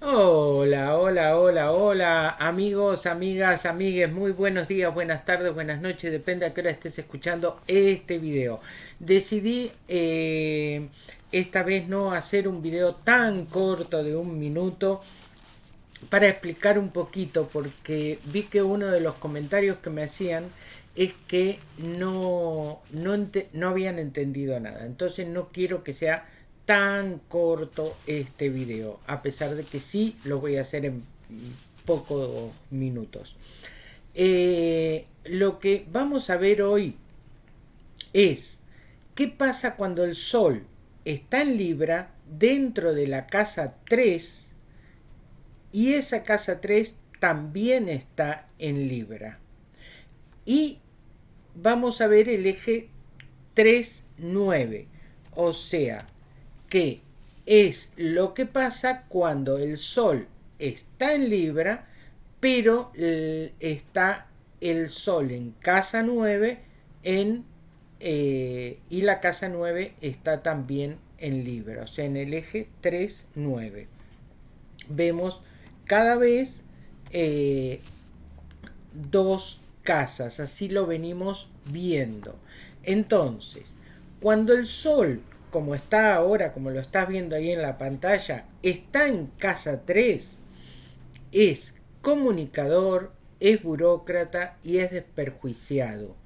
Hola, hola, hola, hola, amigos, amigas, amigues, muy buenos días, buenas tardes, buenas noches, depende a qué hora estés escuchando este video. Decidí eh, esta vez no hacer un video tan corto de un minuto para explicar un poquito, porque vi que uno de los comentarios que me hacían es que no, no, no habían entendido nada. Entonces no quiero que sea tan corto este video, a pesar de que sí lo voy a hacer en pocos minutos. Eh, lo que vamos a ver hoy es qué pasa cuando el Sol está en Libra dentro de la casa 3 y esa casa 3 también está en Libra. Y vamos a ver el eje 3-9, o sea, que es lo que pasa cuando el Sol está en Libra, pero está el Sol en casa 9 en, eh, y la casa 9 está también en Libra, o sea, en el eje 3-9. Vemos cada vez eh, dos casas, así lo venimos viendo. Entonces, cuando el Sol como está ahora, como lo estás viendo ahí en la pantalla, está en casa 3, es comunicador, es burócrata y es desperjuiciado.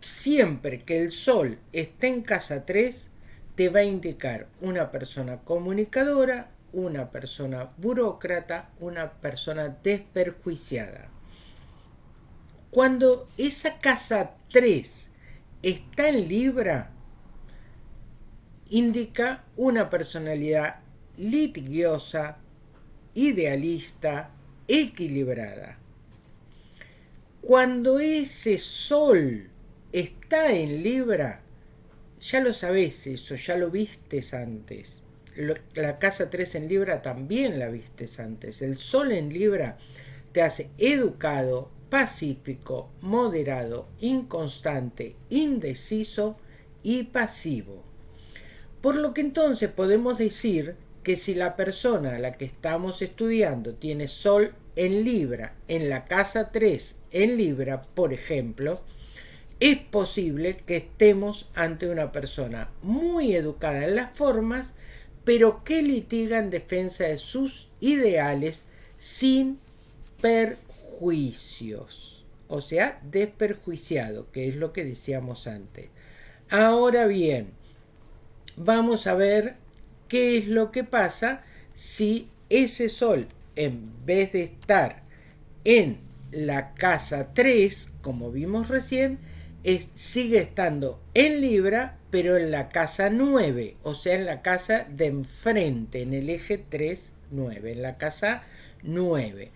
Siempre que el sol esté en casa 3, te va a indicar una persona comunicadora, una persona burócrata, una persona desperjuiciada. Cuando esa casa 3 está en Libra, indica una personalidad litigiosa, idealista, equilibrada. Cuando ese sol está en Libra, ya lo sabes eso, ya lo vistes antes. La casa 3 en Libra también la vistes antes. El sol en Libra te hace educado, pacífico, moderado, inconstante, indeciso y pasivo. Por lo que entonces podemos decir que si la persona a la que estamos estudiando tiene Sol en Libra, en la casa 3 en Libra, por ejemplo, es posible que estemos ante una persona muy educada en las formas, pero que litiga en defensa de sus ideales sin perjuicios. O sea, desperjuiciado, que es lo que decíamos antes. Ahora bien, vamos a ver qué es lo que pasa si ese sol, en vez de estar en la casa 3, como vimos recién, sigue estando en Libra, pero en la casa 9, o sea, en la casa de enfrente, en el eje 3, 9, en la casa 9.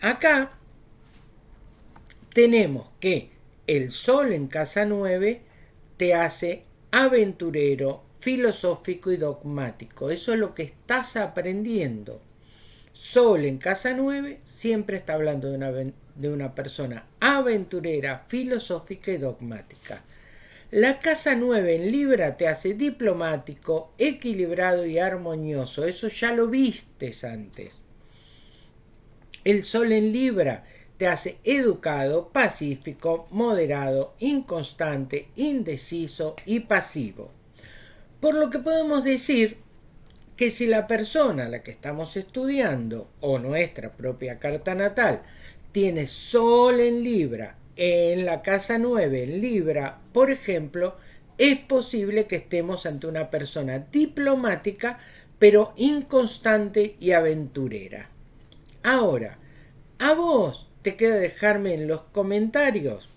Acá tenemos que el Sol en casa 9 te hace aventurero, filosófico y dogmático. Eso es lo que estás aprendiendo. Sol en casa 9 siempre está hablando de una, de una persona aventurera, filosófica y dogmática. La casa 9 en Libra te hace diplomático, equilibrado y armonioso. Eso ya lo vistes antes. El Sol en Libra te hace educado, pacífico, moderado, inconstante, indeciso y pasivo. Por lo que podemos decir que si la persona a la que estamos estudiando o nuestra propia carta natal tiene Sol en Libra en la casa 9 en Libra, por ejemplo, es posible que estemos ante una persona diplomática pero inconstante y aventurera. Ahora, a vos te queda dejarme en los comentarios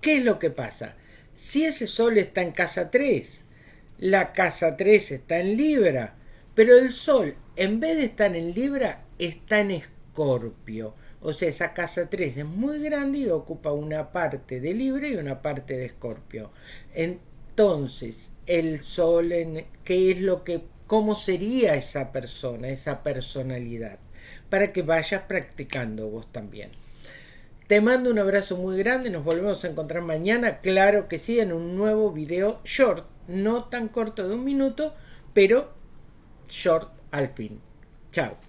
qué es lo que pasa. Si ese sol está en casa 3, la casa 3 está en Libra, pero el Sol, en vez de estar en Libra, está en Escorpio. O sea, esa casa 3 es muy grande y ocupa una parte de Libra y una parte de Escorpio. Entonces, el Sol, ¿qué es lo que, cómo sería esa persona, esa personalidad? Para que vayas practicando vos también. Te mando un abrazo muy grande, nos volvemos a encontrar mañana, claro que sí, en un nuevo video short no tan corto de un minuto, pero short al fin. Chao.